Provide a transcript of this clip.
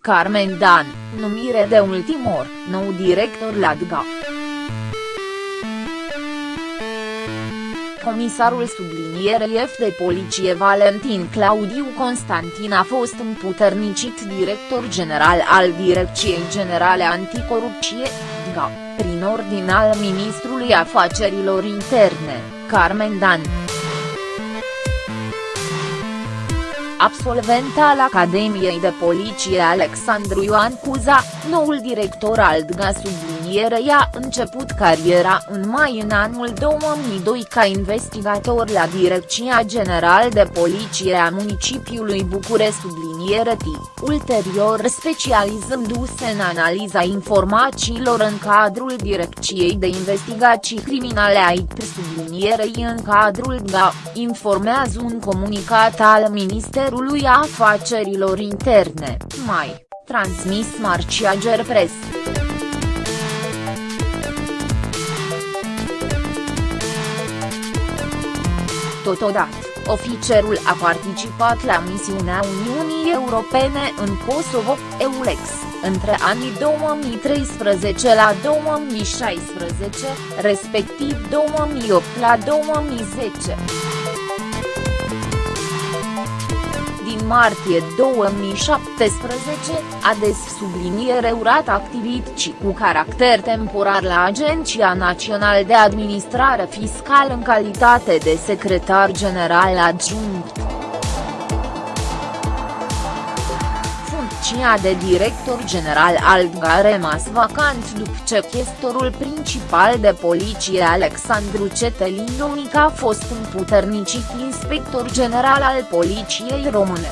Carmen Dan, numire de ultimor, nou director la DGA. Comisarul sublinierei F de poliție Valentin Claudiu Constantin a fost împuternicit director general al Direcției Generale Anticorupție, DGA, prin ordin al Ministrului Afacerilor Interne, Carmen Dan. Absolvent al Academiei de Poliție Alexandru Ioan Cuza, noul director al DGA sublinierei a început cariera în mai în anul 2002 ca investigator la Direcția General de Poliție a municipiului Bucure subliniere T, ulterior specializându-se în analiza informațiilor în cadrul Direcției de Investigații Criminale IT sublinierei în cadrul DGA, informează un comunicat al Ministerului Ministerului Afacerilor Interne, mai, transmis Marcia Gerpres. Totodată, oficerul a participat la misiunea Uniunii Europene în Kosovo, EULEX, între anii 2013 la 2016, respectiv 2008 la 2010. Martie 2017, a des subliniere urat activități cu caracter temporar la Agenția Națională de Administrare Fiscală în calitate de secretar general adjunct. Funcția de director general al DGA a rămas vacant după ce chestorul principal de poliție Alexandru Cetelin a fost împuternicit inspector general al poliției române.